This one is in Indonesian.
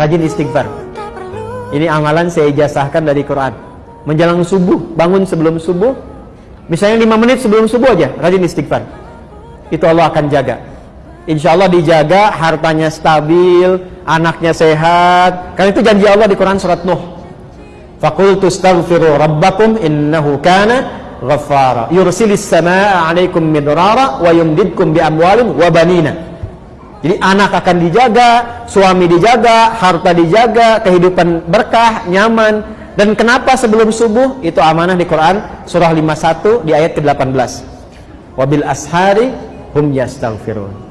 rajin istighfar. Ini amalan saya ijazahkan dari Quran. Menjelang subuh bangun sebelum subuh misalnya 5 menit sebelum subuh aja rajin istighfar. Itu Allah akan jaga. Insya Allah dijaga hartanya stabil anaknya sehat. Karena itu janji Allah di Quran surat Nuh. Fakultu astaghfiru rabbakum innahu kana ghaffara. Yursilis samaa 'alaikum midrara wa yumdidkum bi amwalin wa banina jadi anak akan dijaga, suami dijaga, harta dijaga, kehidupan berkah, nyaman. Dan kenapa sebelum subuh? Itu amanah di Quran surah 51 di ayat ke-18. Wabil ashari hum yastaghfirun